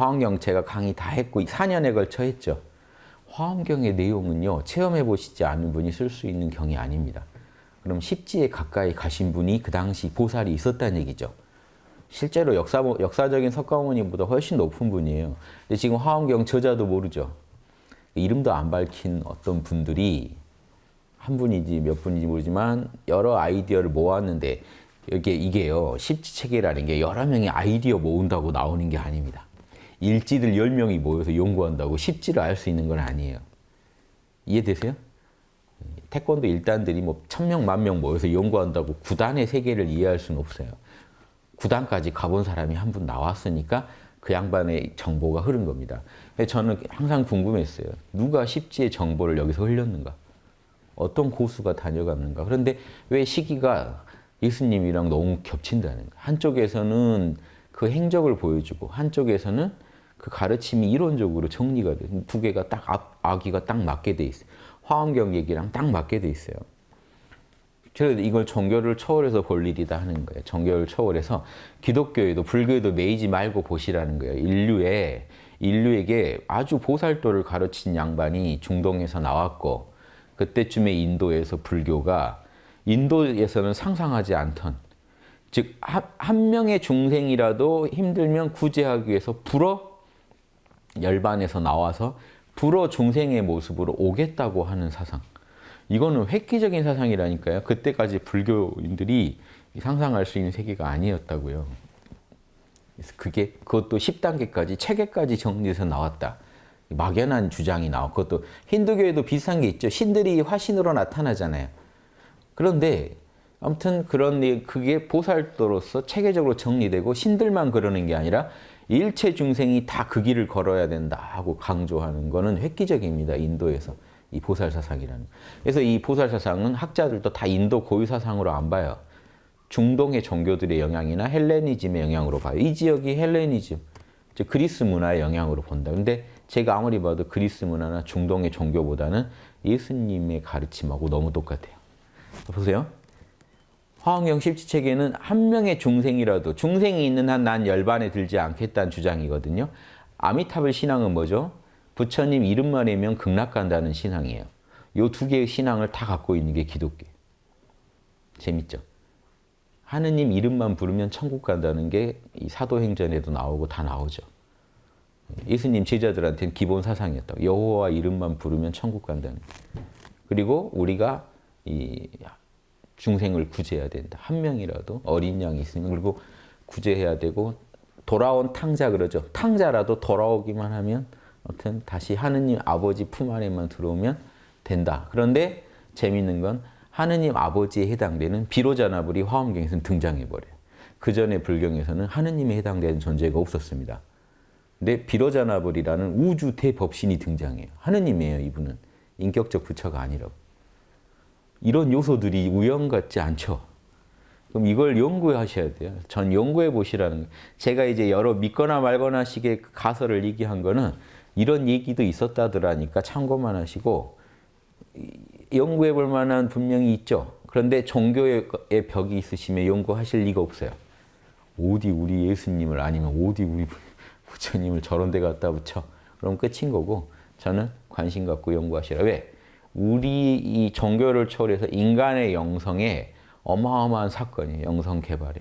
화엄경 제가 강의 다 했고 4년에 걸쳐 했죠. 화엄경의 내용은요. 체험해 보시지 않은 분이 쓸 수 있는 경이 아닙니다. 그럼 십지에 가까이 가신 분이 그 당시 보살이 있었다는 얘기죠. 실제로 역사, 역사적인 석가모니보다 훨씬 높은 분이에요. 근데 지금 화엄경 저자도 모르죠. 이름도 안 밝힌 어떤 분들이 한 분이지 몇 분인지 모르지만 여러 아이디어를 모았는데 이게 이게요. 십지체계라는 게 여러 명이 아이디어 모은다고 나오는 게 아닙니다. 일지들 10명이 모여서 연구한다고 십지를 알 수 있는 건 아니에요. 이해되세요? 태권도 일단들이 뭐 천명, 만명 모여서 연구한다고 구단의 세계를 이해할 수는 없어요. 구단까지 가본 사람이 한 분 나왔으니까 그 양반의 정보가 흐른 겁니다. 저는 항상 궁금했어요. 누가 십지의 정보를 여기서 흘렸는가? 어떤 고수가 다녀갔는가? 그런데 왜 시기가 예수님이랑 너무 겹친다는 거예요. 한쪽에서는 그 행적을 보여주고 한쪽에서는 그 가르침이 이론적으로 정리가 돼. 두 개가 딱 아기가 딱 맞게 돼 있어요. 화엄경 얘기랑 딱 맞게 돼 있어요. 그래서 이걸 종교를 초월해서 볼 일이다 하는 거예요. 종교를 초월해서 기독교에도 불교에도 매이지 말고 보시라는 거예요. 인류에 인류에게 아주 보살도를 가르친 양반이 중동에서 나왔고 그때쯤에 인도에서 불교가 인도에서는 상상하지 않던 즉 한 명의 중생이라도 힘들면 구제하기 위해서 불어 열반에서 나와서 불어 중생의 모습으로 오겠다고 하는 사상. 이거는 획기적인 사상이라니까요. 그때까지 불교인들이 상상할 수 있는 세계가 아니었다고요. 그래서 그게 그것도 10단계까지 체계까지 정리해서 나왔다. 막연한 주장이 나와. 그것도 힌두교에도 비슷한 게 있죠. 신들이 화신으로 나타나잖아요. 그런데 아무튼 그런 그게 보살도로서 체계적으로 정리되고 신들만 그러는 게 아니라 일체 중생이 다 그 길을 걸어야 된다 하고 강조하는 거는 획기적입니다. 인도에서 이 보살 사상이라는. 그래서 이 보살 사상은 학자들도 다 인도 고유 사상으로 안 봐요. 중동의 종교들의 영향이나 헬레니즘의 영향으로 봐요. 이 지역이 헬레니즘, 즉 그리스 문화의 영향으로 본다. 근데 제가 아무리 봐도 그리스 문화나 중동의 종교보다는 예수님의 가르침하고 너무 똑같아요. 보세요. 화엄경 십지체계는 한 명의 중생이라도 중생이 있는 한 난 열반에 들지 않겠다는 주장이거든요. 아미타불 신앙은 뭐죠? 부처님 이름만 외면 극락 간다는 신앙이에요. 이두 개의 신앙을 다 갖고 있는 게 기독교. 재밌죠? 하느님 이름만 부르면 천국 간다는 게 이 사도행전에도 나오고 다 나오죠. 예수님 제자들한테는 기본 사상이었다고. 여호와 이름만 부르면 천국 간다는. 그리고 우리가 이 중생을 구제해야 된다. 한 명이라도 어린 양이 있으면 그리고 구제해야 되고 돌아온 탕자 그러죠. 탕자라도 돌아오기만 하면 아무튼 다시 하느님 아버지 품 안에만 들어오면 된다. 그런데 재밌는 건 하느님 아버지에 해당되는 비로자나불이 화엄경에서는 등장해버려요. 그 전에 불경에서는 하느님에 해당되는 존재가 없었습니다. 근데 비로자나불이라는 우주 대법신이 등장해요. 하느님이에요, 이분은. 인격적 부처가 아니라고. 이런 요소들이 우연 같지 않죠. 그럼 이걸 연구하셔야 돼요. 전 연구해 보시라는 제가 이제 여러 믿거나 말거나 식의 가설을 얘기한 거는 이런 얘기도 있었다더라니까 참고만 하시고 연구해 볼 만한 분명히 있죠. 그런데 종교의 벽이 있으시면 연구하실 리가 없어요. 어디 우리 예수님을 아니면 어디 우리 부처님을 저런 데 갖다 붙여. 그럼 끝인 거고 저는 관심 갖고 연구하시라. 왜? 우리 이 종교를 초월해서 인간의 영성에 어마어마한 사건이에요. 영성 개발이.